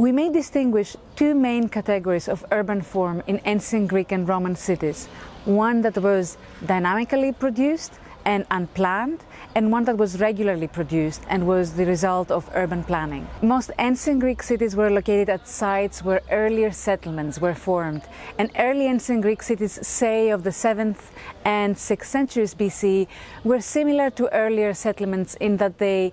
We may distinguish two main categories of urban form in ancient Greek and Roman cities. One that was dynamically produced and unplanned, and one that was regularly produced and was the result of urban planning. Most ancient Greek cities were located at sites where earlier settlements were formed, and early ancient Greek cities, say of the 7th and 6th centuries BC, were similar to earlier settlements in that they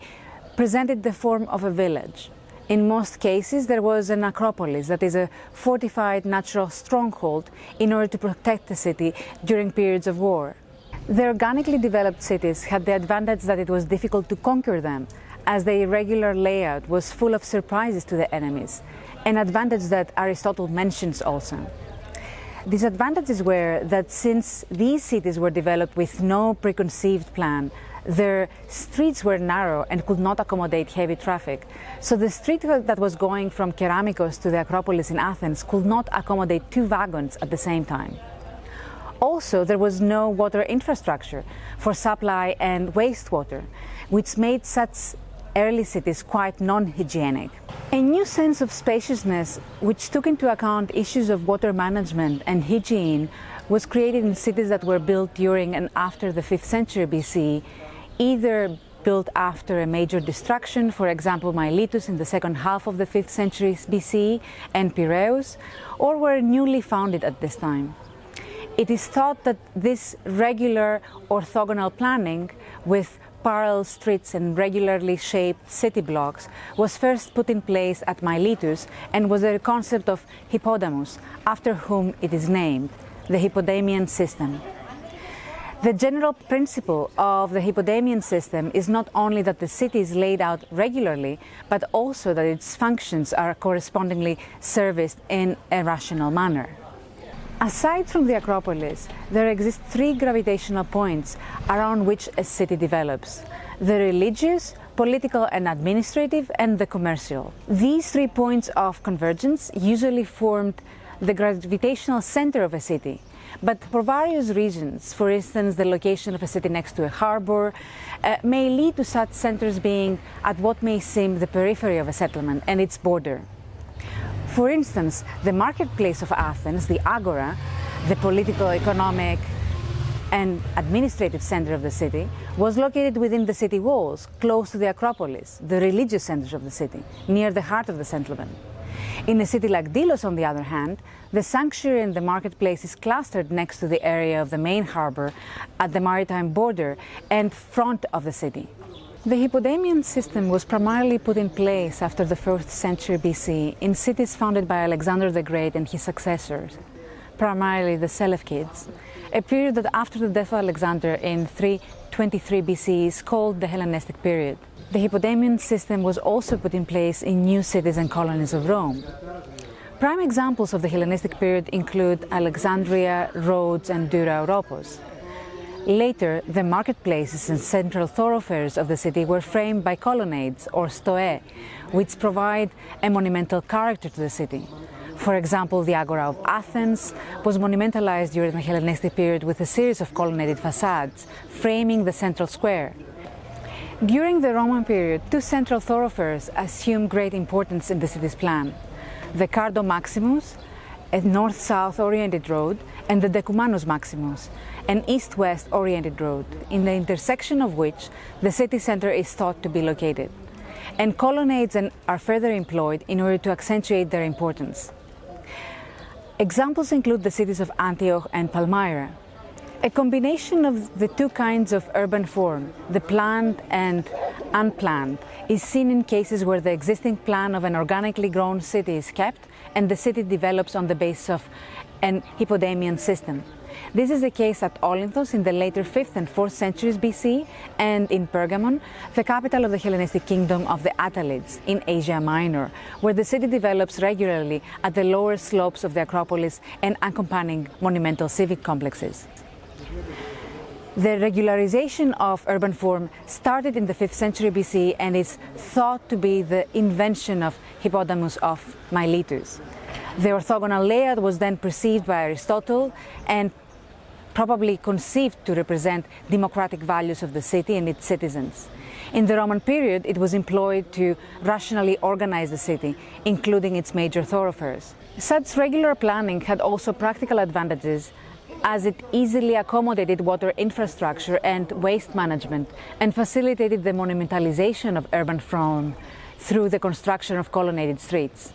presented the form of a village. In most cases, there was an acropolis, that is a fortified natural stronghold, in order to protect the city during periods of war. The organically developed cities had the advantage that it was difficult to conquer them, as the irregular layout was full of surprises to the enemies, an advantage that Aristotle mentions also. Disadvantages were that since these cities were developed with no preconceived plan, their streets were narrow and could not accommodate heavy traffic. So the street that was going from Keramikos to the Acropolis in Athens could not accommodate two wagons at the same time. Also, there was no water infrastructure for supply and wastewater, which made such early cities quite non-hygienic. A new sense of spaciousness, which took into account issues of water management and hygiene, was created in cities that were built during and after the 5th century BC, either built after a major destruction, for example Miletus in the second half of the 5th century BC and Piraeus, or were newly founded at this time. It is thought that this regular orthogonal planning with parallel streets and regularly shaped city blocks was first put in place at Miletus and was a concept of Hippodamus, after whom it is named, the Hippodamian system. The general principle of the Hippodamian system is not only that the city is laid out regularly, but also that its functions are correspondingly serviced in a rational manner. Aside from the Acropolis, there exist three gravitational points around which a city develops. The religious, political and administrative, and the commercial. These three points of convergence usually formed the gravitational center of a city. But for various reasons, for instance, the location of a city next to a harbor, uh, may lead to such centers being at what may seem the periphery of a settlement and its border. For instance, the marketplace of Athens, the Agora, the political, economic, and administrative center of the city, was located within the city walls, close to the Acropolis, the religious center of the city, near the heart of the settlement. In a city like Delos, on the other hand, the sanctuary and the marketplace is clustered next to the area of the main harbor at the maritime border and front of the city. The Hippodamian system was primarily put in place after the 1st century BC in cities founded by Alexander the Great and his successors, primarily the Seleucids, a period that after the death of Alexander in 323 BC is called the Hellenistic period. The Hippodamian system was also put in place in new cities and colonies of Rome. Prime examples of the Hellenistic period include Alexandria, Rhodes and Dura Europos. Later, the marketplaces and central thoroughfares of the city were framed by colonnades or stoae, which provide a monumental character to the city. For example, the Agora of Athens was monumentalized during the Hellenistic period with a series of colonnaded facades, framing the central square. During the Roman period, two central thoroughfares assumed great importance in the city's plan. The Cardo Maximus, a north-south oriented road, and the Decumanus Maximus, an east-west oriented road, in the intersection of which the city center is thought to be located. And colonnades are further employed in order to accentuate their importance. Examples include the cities of Antioch and Palmyra. A combination of the two kinds of urban form, the planned and unplanned, is seen in cases where the existing plan of an organically grown city is kept and the city develops on the basis of an Hippodamian system. This is the case at Olynthos in the later 5th and 4th centuries BC and in Pergamon, the capital of the Hellenistic kingdom of the Attalids in Asia Minor, where the city develops regularly at the lower slopes of the Acropolis and accompanying monumental civic complexes. The regularization of urban form started in the 5th century BC and is thought to be the invention of Hippodamus of Miletus. The orthogonal layout was then perceived by Aristotle and probably conceived to represent democratic values of the city and its citizens. In the Roman period, it was employed to rationally organize the city, including its major thoroughfares. Such regular planning had also practical advantages as it easily accommodated water infrastructure and waste management and facilitated the monumentalization of urban form through the construction of colonnaded streets.